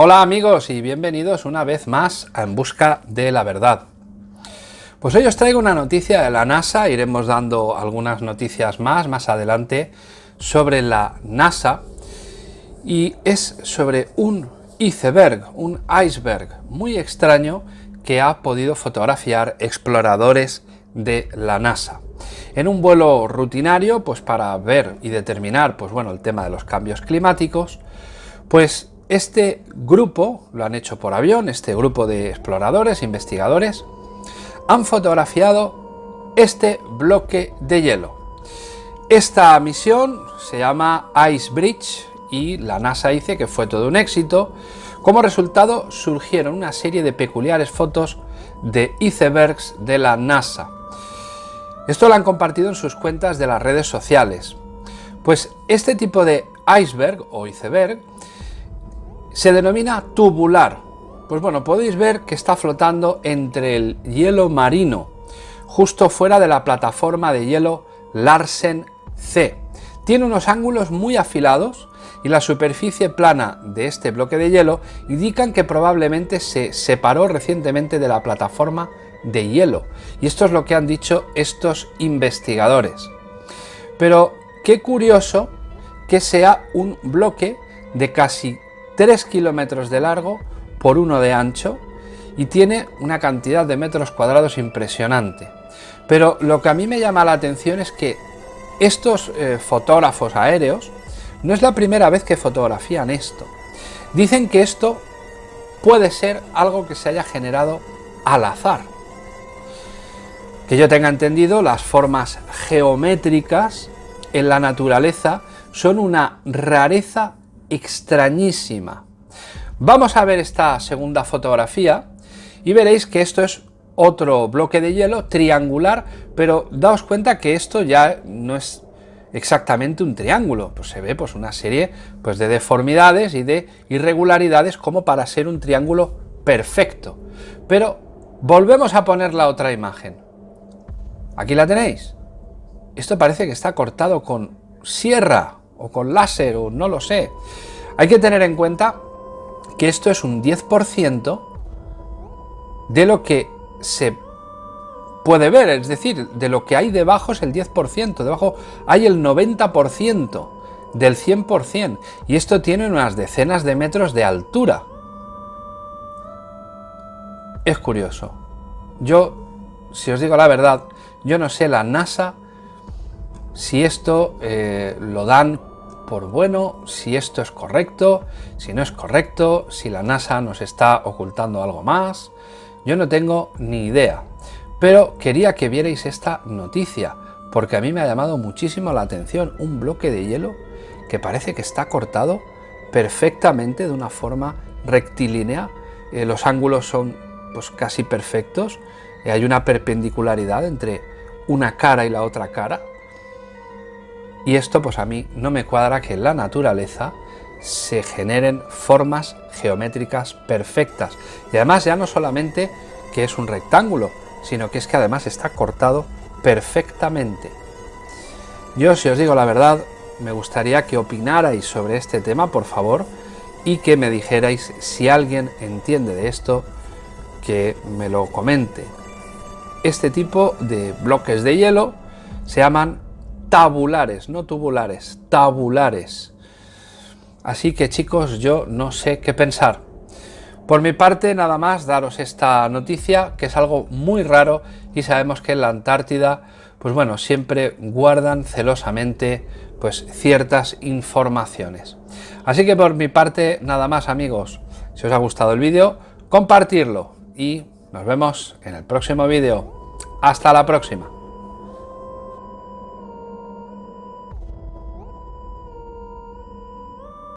Hola amigos y bienvenidos una vez más a En Busca de la Verdad. Pues hoy os traigo una noticia de la NASA, iremos dando algunas noticias más más adelante sobre la NASA y es sobre un iceberg, un iceberg muy extraño que ha podido fotografiar exploradores de la NASA. En un vuelo rutinario, pues para ver y determinar pues bueno, el tema de los cambios climáticos, pues este grupo, lo han hecho por avión, este grupo de exploradores, investigadores, han fotografiado este bloque de hielo. Esta misión se llama Ice Bridge y la NASA dice que fue todo un éxito. Como resultado surgieron una serie de peculiares fotos de icebergs de la NASA. Esto lo han compartido en sus cuentas de las redes sociales. Pues este tipo de iceberg o iceberg se denomina tubular. Pues bueno, podéis ver que está flotando entre el hielo marino, justo fuera de la plataforma de hielo Larsen C. Tiene unos ángulos muy afilados y la superficie plana de este bloque de hielo indican que probablemente se separó recientemente de la plataforma de hielo. Y esto es lo que han dicho estos investigadores. Pero qué curioso que sea un bloque de casi 3 kilómetros de largo por uno de ancho y tiene una cantidad de metros cuadrados impresionante. Pero lo que a mí me llama la atención es que estos eh, fotógrafos aéreos no es la primera vez que fotografían esto. Dicen que esto puede ser algo que se haya generado al azar. Que yo tenga entendido, las formas geométricas en la naturaleza son una rareza extrañísima. Vamos a ver esta segunda fotografía y veréis que esto es otro bloque de hielo triangular, pero daos cuenta que esto ya no es exactamente un triángulo, pues se ve pues una serie pues de deformidades y de irregularidades como para ser un triángulo perfecto. Pero volvemos a poner la otra imagen. Aquí la tenéis. Esto parece que está cortado con sierra o con láser o no lo sé. Hay que tener en cuenta que esto es un 10% de lo que se puede ver, es decir, de lo que hay debajo es el 10%, debajo hay el 90% del 100% y esto tiene unas decenas de metros de altura. Es curioso. Yo, si os digo la verdad, yo no sé la NASA si esto eh, lo dan por bueno, si esto es correcto, si no es correcto, si la NASA nos está ocultando algo más. Yo no tengo ni idea, pero quería que vierais esta noticia, porque a mí me ha llamado muchísimo la atención un bloque de hielo que parece que está cortado perfectamente de una forma rectilínea, eh, los ángulos son pues casi perfectos, y hay una perpendicularidad entre una cara y la otra cara, y esto pues a mí no me cuadra que en la naturaleza se generen formas geométricas perfectas. Y además ya no solamente que es un rectángulo, sino que es que además está cortado perfectamente. Yo, si os digo la verdad, me gustaría que opinarais sobre este tema, por favor, y que me dijerais si alguien entiende de esto, que me lo comente. Este tipo de bloques de hielo se llaman tabulares, no tubulares, tabulares. Así que chicos, yo no sé qué pensar. Por mi parte, nada más daros esta noticia, que es algo muy raro y sabemos que en la Antártida, pues bueno, siempre guardan celosamente pues ciertas informaciones. Así que por mi parte, nada más amigos. Si os ha gustado el vídeo, compartirlo y nos vemos en el próximo vídeo. Hasta la próxima.